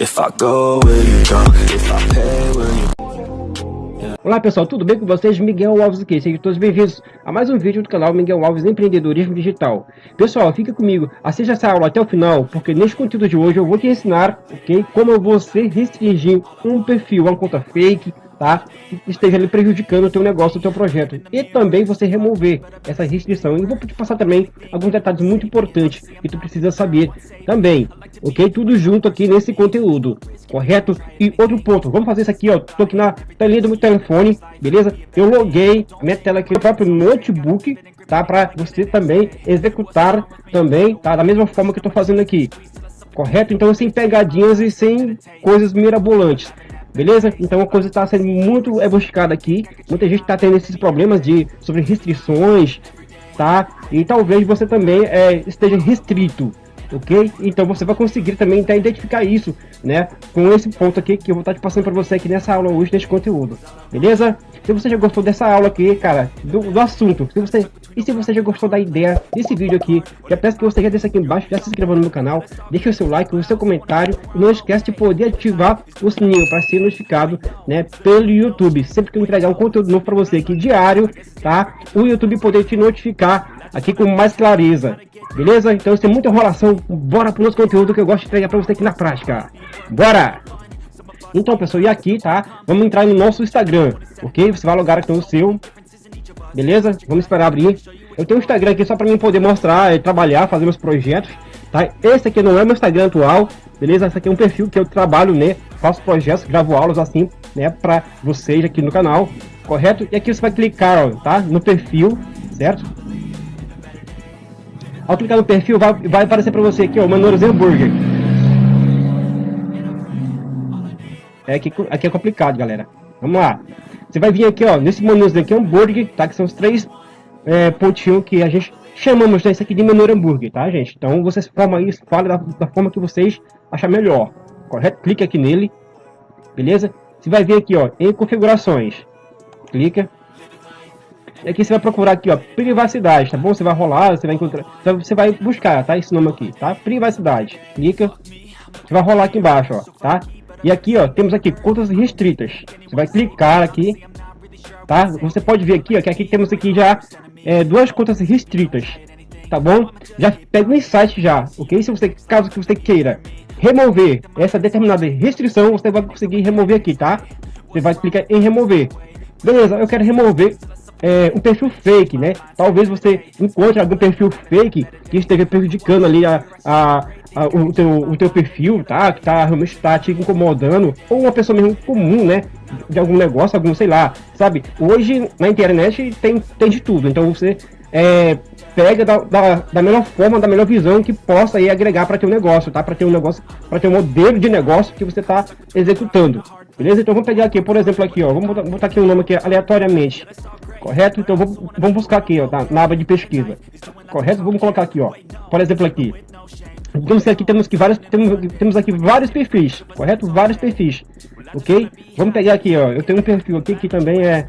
If I go, will you? If I pay, will you Olá pessoal, tudo bem com vocês? Miguel Alves aqui, sejam todos bem-vindos a mais um vídeo do canal Miguel Alves Empreendedorismo Digital. Pessoal, fica comigo, assista essa aula até o final, porque neste conteúdo de hoje eu vou te ensinar ok, como você restringir um perfil, uma conta fake, tá? Que esteja ali prejudicando o teu negócio, o teu projeto. E também você remover essa restrição. E vou te passar também alguns detalhes muito importantes que tu precisa saber também, ok? Tudo junto aqui nesse conteúdo, correto? E outro ponto, vamos fazer isso aqui, ó. Tô aqui na telinha do meu telefone, beleza? Eu loguei minha tela aqui no próprio notebook, tá? Para você também executar também, tá? Da mesma forma que eu tô fazendo aqui correto? Então sem pegadinhas e sem coisas mirabolantes. Beleza? Então a coisa está sendo muito buscada aqui. Muita gente está tendo esses problemas de sobre restrições, tá? E talvez você também é, esteja restrito, ok? Então você vai conseguir também tá, identificar isso, né? Com esse ponto aqui que eu vou estar tá te passando para você aqui nessa aula hoje, nesse conteúdo, beleza? Se você já gostou dessa aula aqui, cara, do, do assunto, se você e se você já gostou da ideia desse vídeo aqui, já peço que você já desça aqui embaixo, já se inscreva no meu canal, deixe o seu like, o seu comentário e não esquece de poder ativar o sininho para ser notificado, né, pelo YouTube. Sempre que eu entregar um conteúdo novo para você aqui diário, tá? O YouTube poder te notificar aqui com mais clareza. Beleza? Então, sem muita enrolação, bora pro nosso conteúdo que eu gosto de entregar para você aqui na prática. Bora! Então, pessoal, e aqui, tá? Vamos entrar no nosso Instagram, ok? Você vai logar aqui no seu, beleza? Vamos esperar abrir. Eu tenho um Instagram aqui só para mim poder mostrar, trabalhar, fazer meus projetos, tá? Esse aqui não é meu Instagram atual, beleza? Esse aqui é um perfil que eu trabalho, né? Faço projetos, gravo aulas assim, né? Para vocês aqui no canal, correto? E aqui você vai clicar, ó, tá? No perfil, certo? Ao clicar no perfil, vai, vai aparecer para você aqui, ó, Manoros Hambúrguer. É aqui, aqui é complicado, galera. Vamos lá. Você vai vir aqui, ó, nesse menuzinho aqui, hambúrguer, tá? Que são os três é, pontinhos que a gente chamamos desse aqui de menu hambúrguer, tá, gente? Então, vocês formam isso, fala da, da forma que vocês achar melhor, correto? Clique aqui nele, beleza? Você vai vir aqui, ó, em configurações. Clica. E aqui você vai procurar aqui, ó, privacidade, tá bom? Você vai rolar, você vai encontrar, você vai buscar, tá? Esse nome aqui, tá? Privacidade. Clica. Você vai rolar aqui embaixo, ó, tá? E aqui, ó, temos aqui contas restritas. Você vai clicar aqui, tá? Você pode ver aqui, ó, que aqui temos aqui já é, duas contas restritas, tá bom? Já pega o insight já, ok? Se você, caso que você queira remover essa determinada restrição, você vai conseguir remover aqui, tá? Você vai clicar em remover. Beleza, eu quero remover é, um perfil fake, né? Talvez você encontre algum perfil fake que esteja prejudicando ali a, a, a, o, teu, o teu perfil, tá? Que tá realmente tá te incomodando, ou uma pessoa mesmo comum, né? De algum negócio, algum, sei lá, sabe? Hoje na internet tem, tem de tudo, então você é, pega da, da, da, melhor forma, da melhor visão que possa aí agregar para teu negócio, tá? Para ter um negócio, para ter um modelo de negócio que você está executando. Beleza? Então vamos pegar aqui, por exemplo, aqui, ó, vamos botar, botar aqui um nome aqui aleatoriamente. Correto? Então vamos, vamos buscar aqui, ó, tá? na aba de pesquisa. Correto? Vamos colocar aqui, ó. Por exemplo, aqui. Então aqui temos que vários temos, temos aqui vários perfis, correto? Vários perfis. OK? Vamos pegar aqui, ó. Eu tenho um perfil aqui que também é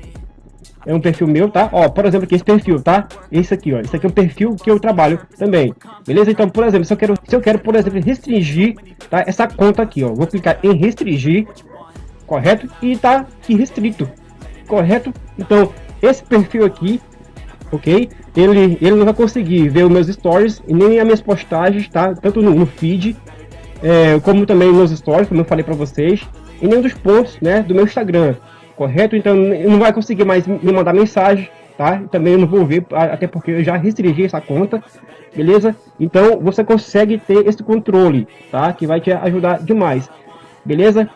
é um perfil meu, tá? Ó, por exemplo, aqui esse perfil, tá? Esse aqui, ó. Esse aqui é um perfil que eu trabalho também. Beleza? Então, por exemplo, se eu quero, se eu quero, por exemplo, restringir, tá? Essa conta aqui, ó. Vou clicar em restringir, correto? E tá aqui restrito, correto? Então, esse perfil aqui, ok? Ele, ele não vai conseguir ver os meus stories e nem as minhas postagens, tá? Tanto no, no feed, é, como também nos stories, como eu falei para vocês, e nem dos posts, né? Do meu Instagram, correto? Então, não vai conseguir mais me mandar mensagem, tá? Também não vou ver, até porque eu já restringi essa conta, beleza? Então, você consegue ter esse controle, tá? Que vai te ajudar demais, beleza?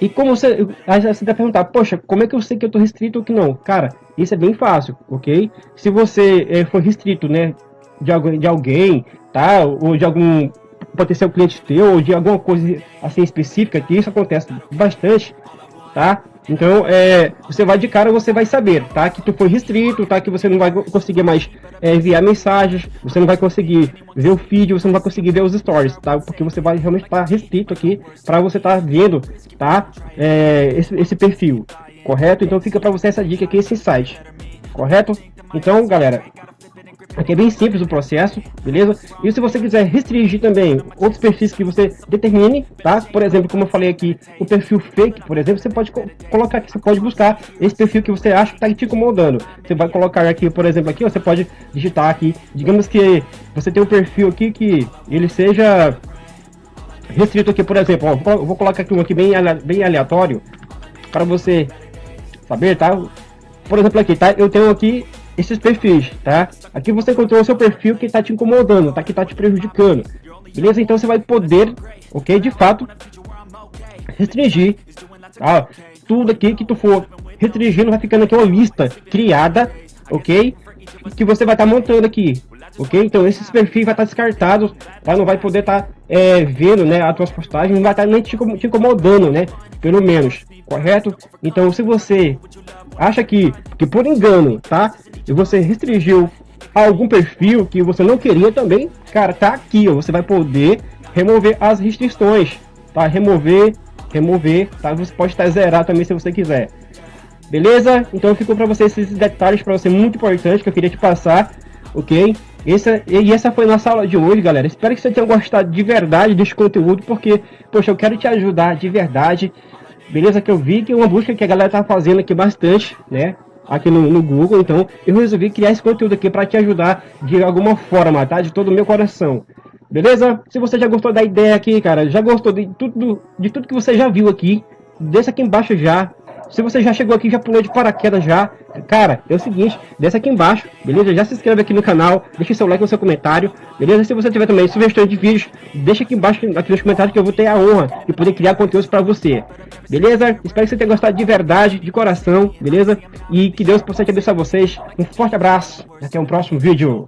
E como você, você vai perguntar, poxa, como é que eu sei que eu tô restrito ou que não? Cara, isso é bem fácil, ok? Se você é, for restrito, né, de, alguém, de alguém, tá? Ou de algum potencial cliente teu, ou de alguma coisa assim específica, que isso acontece bastante, tá? Então, é, você vai de cara, você vai saber, tá? Que tu foi restrito, tá? Que você não vai conseguir mais é, enviar mensagens, você não vai conseguir ver o feed, você não vai conseguir ver os stories, tá? Porque você vai realmente estar tá restrito aqui para você estar tá vendo, tá? É, esse, esse perfil, correto? Então fica para você essa dica aqui, esse site, correto? Então, galera, Aqui é bem simples o processo, beleza? E se você quiser restringir também outros perfis que você determine, tá? Por exemplo, como eu falei aqui, o perfil fake, por exemplo, você pode co colocar aqui, você pode buscar esse perfil que você acha que está te incomodando. Você vai colocar aqui, por exemplo, aqui, você pode digitar aqui, digamos que você tem um perfil aqui que ele seja restrito aqui, por exemplo, ó, vou colocar aqui um aqui bem, bem aleatório para você saber, tá? Por exemplo, aqui, tá? Eu tenho aqui esses perfis, tá? Aqui você encontrou o seu perfil que está te incomodando, tá? Que está te prejudicando. Beleza? Então você vai poder, ok? De fato, restringir, tá? Tudo aqui que tu for restringindo vai ficando aqui uma lista criada, ok? Que você vai estar tá montando aqui, ok? Então esses perfis vai estar tá descartados, tá? Não vai poder estar tá, é, vendo, né, as tuas postagens, não vai estar tá nem te, te incomodando, né? Pelo menos, correto? Então se você acha que, que por engano, tá? E você restringiu algum perfil que você não queria também, cara, tá aqui, ó, você vai poder remover as restrições, tá? Remover, remover, tá? Você pode estar zerar também se você quiser. Beleza? Então ficou para você esses detalhes para você muito importante que eu queria te passar, ok? Essa, e essa foi nossa aula de hoje, galera. Espero que você tenha gostado de verdade desse conteúdo, porque, poxa, eu quero te ajudar de verdade Beleza? Que eu vi que é uma busca que a galera tá fazendo aqui bastante, né? Aqui no, no Google, então eu resolvi criar esse conteúdo aqui para te ajudar de alguma forma, tá? De todo o meu coração. Beleza? Se você já gostou da ideia aqui, cara, já gostou de tudo, de tudo que você já viu aqui, deixa aqui embaixo já se você já chegou aqui, já pulou de paraquedas já, cara, é o seguinte, desce aqui embaixo, beleza? Já se inscreve aqui no canal, deixa seu like no seu comentário, beleza? Se você tiver também sugestões de vídeos, deixa aqui embaixo aqui nos comentários que eu vou ter a honra de poder criar conteúdos para você, beleza? Espero que você tenha gostado de verdade, de coração, beleza? E que Deus possa te abençoar vocês. Um forte abraço, até um próximo vídeo.